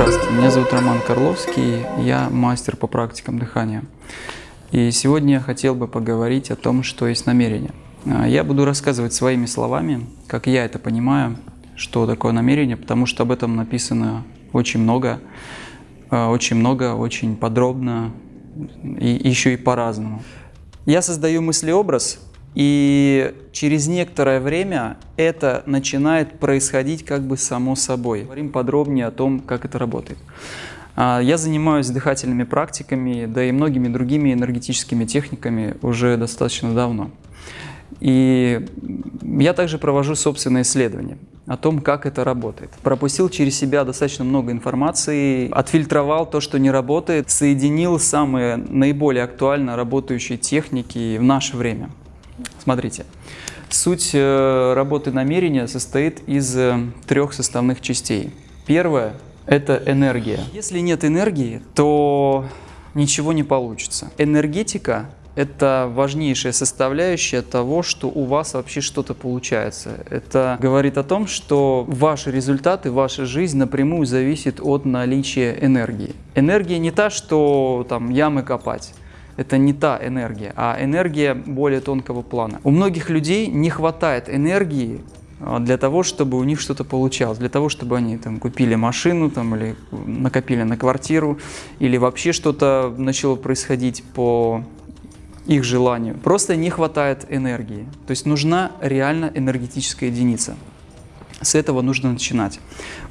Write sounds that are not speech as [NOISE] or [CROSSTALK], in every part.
Здравствуйте, меня зовут Роман Карловский, я мастер по практикам дыхания. И сегодня я хотел бы поговорить о том, что есть намерение. А, я буду рассказывать своими словами, как я это понимаю, что такое намерение, потому что об этом написано очень много, а, очень много, очень подробно и еще и по-разному. Я создаю мыслеобраз, и через некоторое время это начинает происходить как бы само собой. Говорим подробнее о том, как это работает. А, я занимаюсь дыхательными практиками, да и многими другими энергетическими техниками уже достаточно давно. И я также провожу собственные исследования о том, как это работает. Пропустил через себя достаточно много информации, отфильтровал то, что не работает, соединил самые наиболее актуально работающие техники в наше время. Смотрите, суть э, работы намерения состоит из э, трех составных частей. Первое – это энергия. Если нет энергии, то ничего не получится. Энергетика – это важнейшая составляющая того, что у вас вообще что-то получается. Это говорит о том, что ваши результаты, ваша жизнь напрямую зависит от наличия энергии. Энергия не та, что там ямы копать это не та энергия, а энергия более тонкого плана. У многих людей не хватает энергии а, для того, чтобы у них что-то получалось, для того, чтобы они там, купили машину там, или накопили на квартиру, или вообще что-то начало происходить по их желанию. Просто не хватает энергии. То есть нужна реально энергетическая единица. С этого нужно начинать.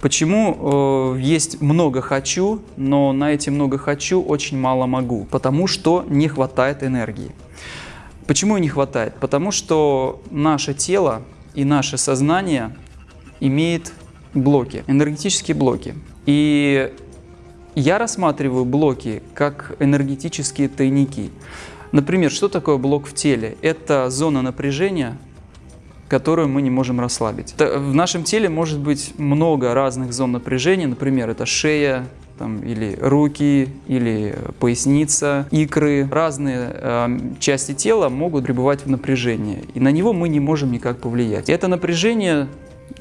Почему э, есть много хочу, но на эти много хочу очень мало могу? Потому что не хватает энергии. Почему не хватает? Потому что наше тело и наше сознание имеет блоки, энергетические блоки. И я рассматриваю блоки как энергетические тайники. Например, что такое блок в теле? Это зона напряжения, которую мы не можем расслабить. В нашем теле может быть много разных зон напряжения, например, это шея, там, или руки, или поясница, икры. Разные э, части тела могут пребывать в напряжении, и на него мы не можем никак повлиять. Это напряжение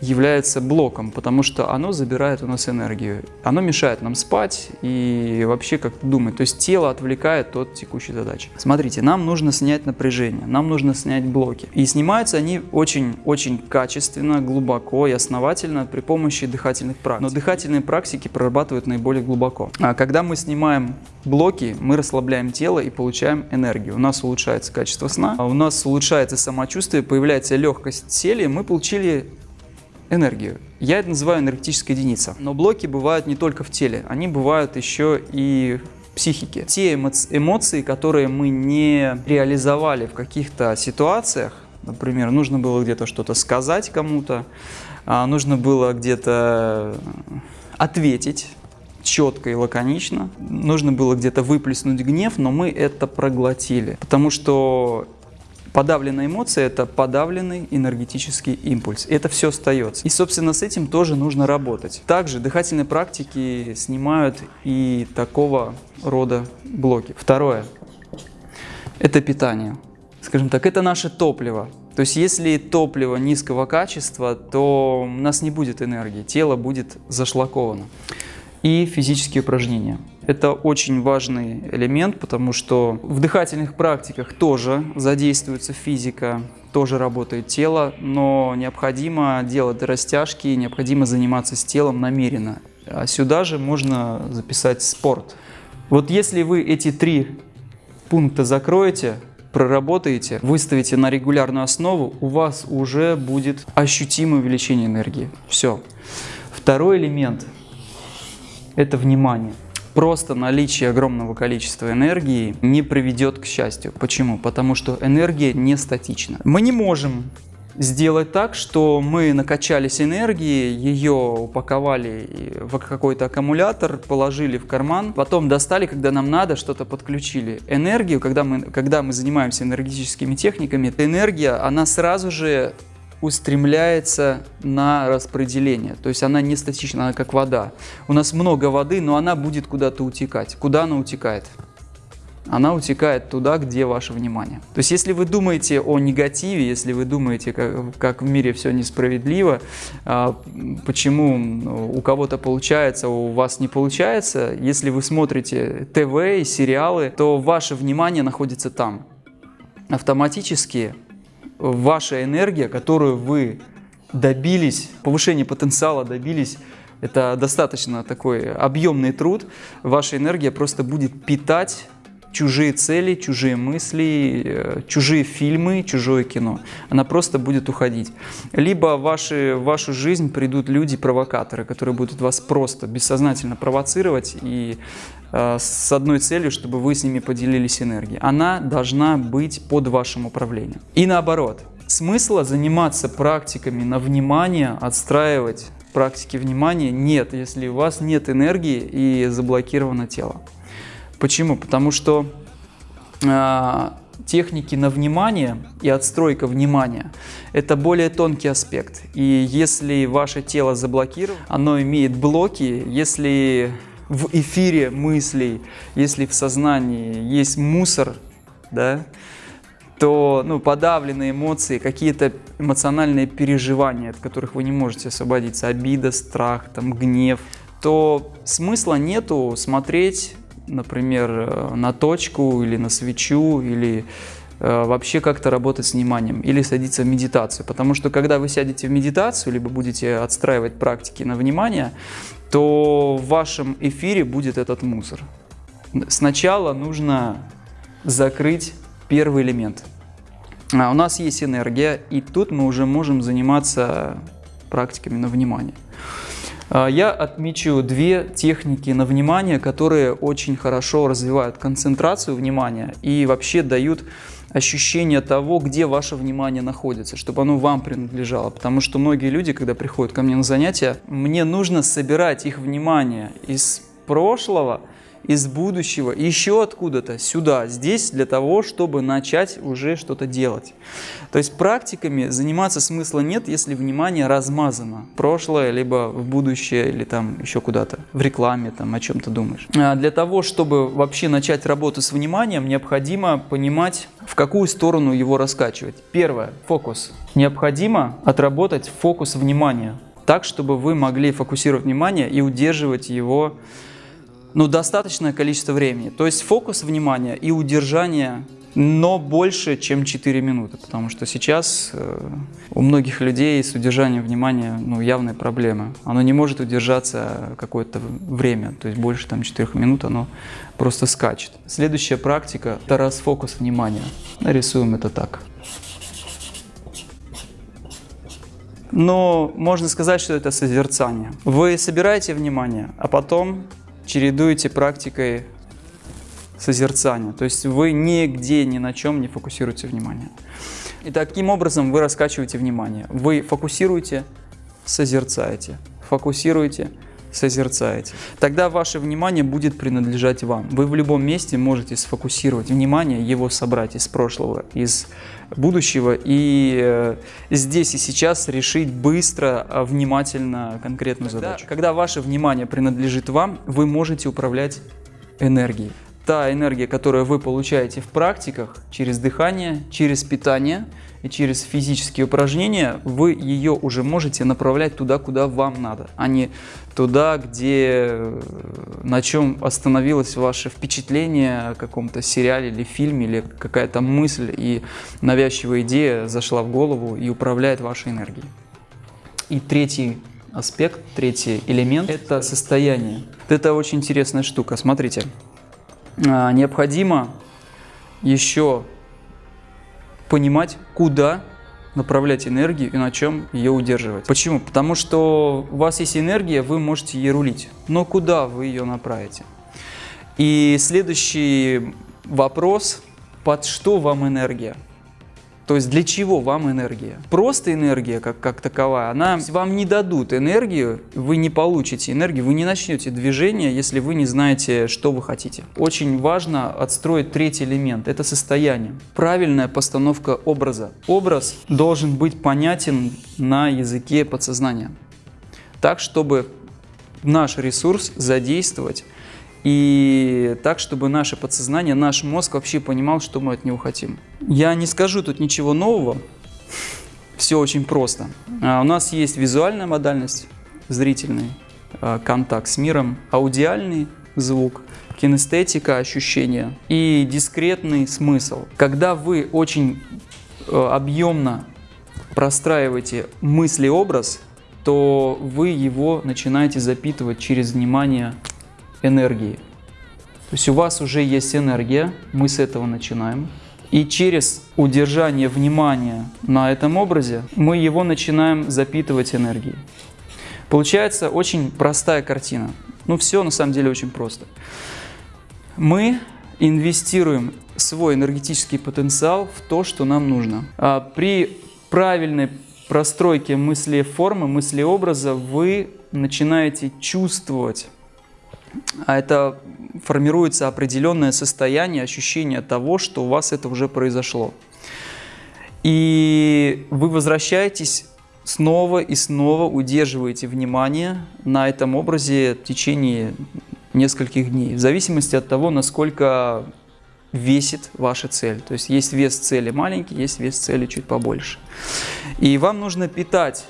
является блоком, потому что оно забирает у нас энергию. Оно мешает нам спать и вообще как-то думать. То есть тело отвлекает от текущей задачи. Смотрите, нам нужно снять напряжение, нам нужно снять блоки. И снимаются они очень-очень качественно, глубоко и основательно при помощи дыхательных практик. Но дыхательные практики прорабатывают наиболее глубоко. А когда мы снимаем блоки, мы расслабляем тело и получаем энергию. У нас улучшается качество сна, у нас улучшается самочувствие, появляется легкость в мы получили энергию. Я это называю энергетическая единица. Но блоки бывают не только в теле, они бывают еще и в психике. Те эмоции, которые мы не реализовали в каких-то ситуациях, например, нужно было где-то что-то сказать кому-то, а, нужно было где-то ответить четко и лаконично, нужно было где-то выплеснуть гнев, но мы это проглотили, потому что Подавленная эмоция – это подавленный энергетический импульс. Это все остается. И, собственно, с этим тоже нужно работать. Также дыхательные практики снимают и такого рода блоки. Второе – это питание. Скажем так, это наше топливо. То есть, если топливо низкого качества, то у нас не будет энергии, тело будет зашлаковано. И физические упражнения. Это очень важный элемент, потому что в дыхательных практиках тоже задействуется физика, тоже работает тело, но необходимо делать растяжки, необходимо заниматься с телом намеренно. А сюда же можно записать спорт. Вот если вы эти три пункта закроете, проработаете, выставите на регулярную основу, у вас уже будет ощутимое увеличение энергии. Все. Второй элемент – это внимание просто наличие огромного количества энергии не приведет к счастью. Почему? Потому что энергия не статична. Мы не можем сделать так, что мы накачались энергией, ее упаковали в какой-то аккумулятор, положили в карман, потом достали, когда нам надо, что-то подключили. Энергию, когда мы, когда мы занимаемся энергетическими техниками, энергия, она сразу же устремляется на распределение. То есть она не статична, она как вода. У нас много воды, но она будет куда-то утекать. Куда она утекает? она утекает туда, где ваше внимание. То есть, если вы думаете о негативе, если вы думаете, как, как в мире все несправедливо, а, почему ну, у кого-то получается, у вас не получается, если вы смотрите ТВ и сериалы, то ваше внимание находится там. Автоматически ваша энергия, которую вы добились, повышение потенциала добились, это достаточно такой объемный труд, ваша энергия просто будет питать чужие цели, чужие мысли, э, чужие фильмы, чужое кино. Она просто будет уходить. Либо в, ваши, в вашу жизнь придут люди-провокаторы, которые будут вас просто бессознательно провоцировать и э, с одной целью, чтобы вы с ними поделились энергией. Она должна быть под вашим управлением. И наоборот. Смысла заниматься практиками на внимание, отстраивать практики внимания нет, если у вас нет энергии и заблокировано тело. Почему? Потому что э, техники на внимание и отстройка внимания – это более тонкий аспект. И если ваше тело заблокировано, оно имеет блоки, если в эфире мыслей, если в сознании есть мусор, да, то ну, подавленные эмоции, какие-то эмоциональные переживания, от которых вы не можете освободиться, обида, страх, там, гнев, то смысла нету смотреть например, э, на точку или на свечу, или э, вообще как-то работать с вниманием или садиться в медитацию. Потому что когда вы сядете в медитацию, либо будете отстраивать практики на внимание, то в вашем эфире будет этот мусор. Сначала нужно закрыть первый элемент. А у нас есть энергия, и тут мы уже можем заниматься практиками на внимание. А, я отмечу две техники на внимание, которые очень хорошо развивают концентрацию внимания и вообще дают ощущение того, где ваше внимание находится, чтобы оно вам принадлежало. Потому что многие люди, когда приходят ко мне на занятия, мне нужно собирать их внимание из прошлого, из будущего, еще откуда-то сюда, здесь, для того, чтобы начать уже что-то делать. То есть практиками заниматься смысла нет, если внимание размазано. Прошлое, либо в будущее, или там еще куда-то, в рекламе, там о чем-то думаешь. А для того, чтобы вообще начать работу с вниманием, необходимо понимать, в какую сторону его раскачивать. Первое – фокус. Необходимо отработать фокус внимания так, чтобы вы могли фокусировать внимание и удерживать его ну, достаточное количество времени. То есть фокус внимания и удержание, но больше, чем 4 минуты. Потому что сейчас э, у многих людей с удержанием внимания ну, явные проблемы. Оно не может удержаться какое-то время, то есть больше там 4 минут оно просто скачет. Следующая практика – это расфокус внимания. Нарисуем это так. Но можно сказать, что это созерцание. Вы собираете внимание, а потом чередуете практикой созерцания. То есть вы нигде, ни на чем не фокусируете внимание. И таким образом вы раскачиваете внимание. Вы фокусируете, созерцаете, фокусируете, созерцаете. Тогда ваше внимание будет принадлежать вам. Вы в любом месте можете сфокусировать внимание, его собрать из прошлого, из будущего и э, здесь и сейчас решить быстро, а, внимательно конкретную Тогда, задачу. Когда ваше внимание принадлежит вам, вы можете управлять энергией. Та энергия, которую вы получаете в практиках через дыхание, через питание – через физические упражнения вы ее уже можете направлять туда, куда вам надо, а не туда, где, э, на чем остановилось ваше впечатление о каком-то сериале или фильме, или какая-то мысль и навязчивая идея зашла в голову и управляет вашей энергией. И третий аспект, третий элемент – это состояние. Это очень интересная штука. Смотрите, а, необходимо еще понимать, куда направлять энергию и на чем ее удерживать. Почему? Потому что у вас есть энергия, вы можете ей рулить, но куда вы ее направите? И следующий вопрос, под что вам энергия? То есть для чего вам энергия? Просто энергия как, как таковая, она вам не дадут энергию, вы не получите энергию, вы не начнете движение, если вы не знаете, что вы хотите. Очень важно отстроить третий элемент, это состояние. Правильная постановка образа. Образ должен быть понятен на языке подсознания. Так, чтобы наш ресурс задействовать и так, чтобы наше подсознание, наш мозг вообще понимал, что мы от него хотим. Я не скажу тут ничего нового, [LAUGHS] все очень просто. А, у нас есть визуальная модальность, зрительный а, контакт с миром, аудиальный звук, кинестетика, ощущения и дискретный смысл. Когда вы очень а, объемно простраиваете мысли-образ, то вы его начинаете запитывать через внимание энергии. То есть у вас уже есть энергия, мы с этого начинаем. И через удержание внимания на этом образе мы его начинаем запитывать энергией. Получается очень простая картина. Ну все на самом деле очень просто. Мы инвестируем свой энергетический потенциал в то, что нам нужно. А при правильной простройке мысли формы, мысли образа вы начинаете чувствовать а это формируется определенное состояние, ощущение того, что у вас это уже произошло. И вы возвращаетесь снова и снова, удерживаете внимание на этом образе в течение нескольких дней, в зависимости от того, насколько весит ваша цель. То есть есть вес цели маленький, есть вес цели чуть побольше. И вам нужно питать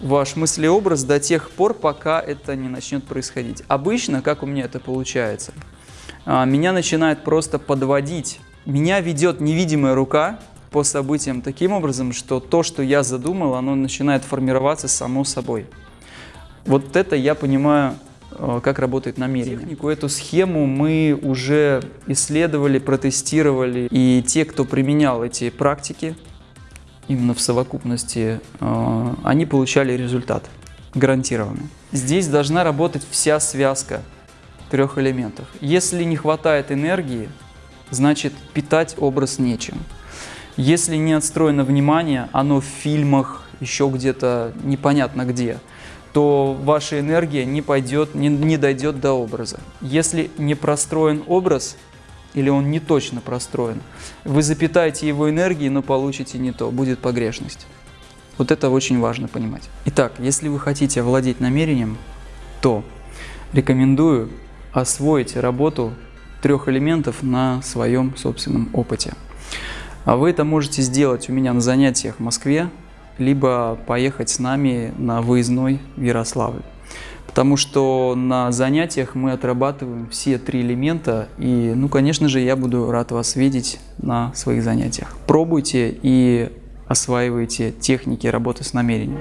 ваш мыслеобраз до тех пор, пока это не начнет происходить. Обычно, как у меня это получается, а, меня начинает просто подводить. Меня ведет невидимая рука по событиям таким образом, что то, что я задумал, оно начинает формироваться само собой. Вот это я понимаю, а, как работает намерение. Технику, эту схему мы уже исследовали, протестировали. И те, кто применял эти практики, именно в совокупности, э, они получали результат гарантированно. Здесь должна работать вся связка трех элементов. Если не хватает энергии, значит питать образ нечем. Если не отстроено внимание, оно в фильмах, еще где-то непонятно где, то ваша энергия не пойдет, не, не дойдет до образа. Если не простроен образ, или он не точно простроен. Вы запитаете его энергией, но получите не то, будет погрешность. Вот это очень важно понимать. Итак, если вы хотите овладеть намерением, то рекомендую освоить работу трех элементов на своем собственном опыте. А вы это можете сделать у меня на занятиях в Москве, либо поехать с нами на выездной в Ярославль потому что на занятиях мы отрабатываем все три элемента, и, ну, конечно же, я буду рад вас видеть на своих занятиях. Пробуйте и осваивайте техники работы с намерением.